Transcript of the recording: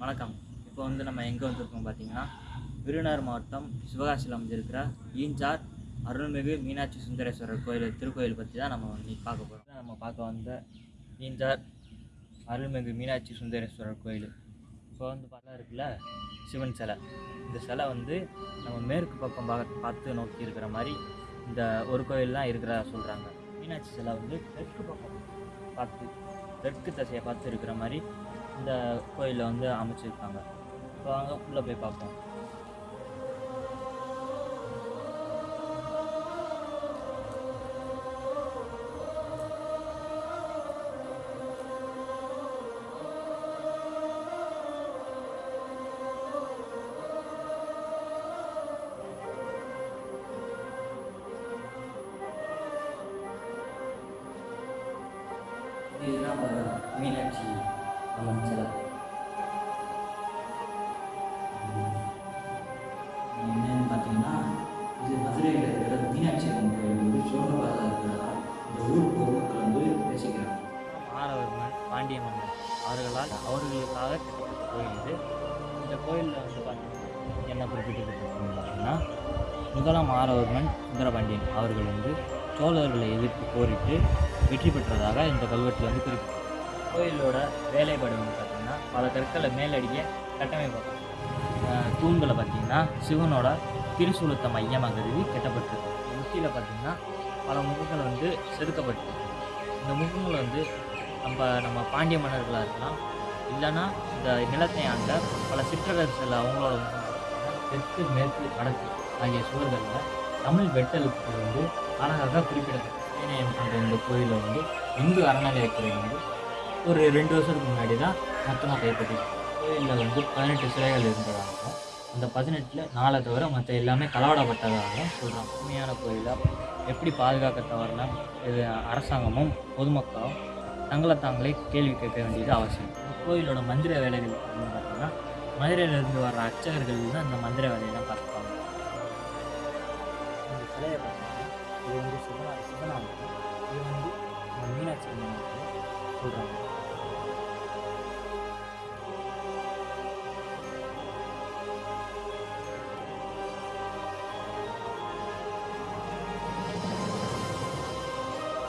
வணக்கம். இப்போ வந்து நம்ம எங்கே வந்திருக்கோம் பார்த்தீங்கன்னா விருதுநகர் மாவட்டம் சிவகாசியில் அமைஞ்சிருக்கிற ஈஞ்சார் அருள்மிகு மீனாட்சி சுந்தரேஸ்வரர் கோயில் திருக்கோயில் பற்றி தான் நம்ம இன்னைக்கு பார்க்க போகிறோம் நம்ம பார்க்க வந்த ஈஞ்சார் அருள்மிகு மீனாட்சி சுந்தரேஸ்வரர் கோயில். இப்போ வந்து பார்த்தா இருக்குல்ல சிவன் சிலை. இந்த சிலை வந்து நம்ம மேற்கு பக்கம் பார்க்க பார்த்து நோக்கி இருக்கிற மாதிரி இந்த ஒரு கோயில் தான் இருக்கிறதா சொல்கிறாங்க மீனாட்சி சிலை வந்து தெற்கு பக்கம் பார்த்து தெற்கு திசையை பார்த்து இருக்கிற மாதிரி இந்த கோயிலில் வந்து அமைச்சிருக்காங்க. இப்போ அங்கே உள்ளே போய் பார்ப்போம். இதுதான் ஒரு மீனாட்சி அம்மன் சிலை என்னன்னு பார்த்தீங்கன்னா இது மதுரையில் இருக்கிற மீனாட்சி அம்மன் கோயில் வந்து சோழபாதையில் இருக்கிறதா இந்த ஊர் பொதுமக்கள் வந்து பேசிக்கிறாங்க. மாணவர்மன் பாண்டிய மன்னன் அவர்களால் அவர்களுக்காக கட்டப்பட்ட கோயில் இது. இந்த கோயிலில் வந்து பார்த்தீங்கன்னா என்ன குறிப்பிட்டிருக்கிறது பார்த்தீங்கன்னா முதலாம் ஆரவர்மன் சுந்தரபாண்டியன் அவர்கள் வந்து சோழர்களை எதிர்த்து போரிட்டு வெற்றி பெற்றதாக இந்த கல்வெட்டில் வந்து குறிப்பிட்டு கோயிலோட வேலைப்பாடு வந்து பார்த்திங்கன்னா பல கற்களை மேலடிக்க கட்டமைப்பு. தூண்களை பார்த்திங்கன்னா சிவனோட திருசூலத்தை மையமாக கருதி கட்டப்பட்டிருக்கு. முத்தியில் பார்த்திங்கன்னா பல முகங்கள் வந்து செதுக்கப்பட்டிருக்கு. இந்த முகங்கள் வந்து நம்ம நம்ம பாண்டிய மன்னர்களாக இருக்கலாம் இல்லைன்னா இந்த நிலத்தை ஆண்ட பல சிற்றரசர்கள் அவங்களோட முகங்கள் தெற்கு மேற்கு வடக்கு ஆகிய சுவர்களில் தமிழ் வெட்டலுக்கு வந்து அழகாக குறிப்பிடப்பட்டது ஏனையம் என்ற இந்த கோயிலை வந்து இந்து அறநிலையத்துறை வந்து ஒரு ரெண்டு வருஷத்துக்கு முன்னாடி தான் மொத்தமாக கைப்பற்றி கோயிலில் வந்து பதினெட்டு சிலைகள் இருந்ததாக அந்த பதினெட்டில் நாளை தவிர மற்ற எல்லாமே களவாடப்பட்டதாகவும் சொல்கிறாங்க உண்மையான கோயிலை? எப்படி பாதுகாக்க தவறலாம் இது அரசாங்கமும் பொதுமக்களும் தங்களை தாங்களே கேள்வி கேட்க வேண்டியது அவசியம். கோயிலோட மந்திர வேலைகள் அப்படின்னு பார்த்தீங்கன்னா மதுரையிலேருந்து வர்ற அர்ச்சகர்கள் தான் இந்த மந்திர வேலையெல்லாம் பார்த்துப்பாங்க இந்த சிலையை பார்த்தீங்கன்னா இது வந்து சிவனா சிவனாமம் இது வந்து மீனாட்சி சொல்கிறாங்க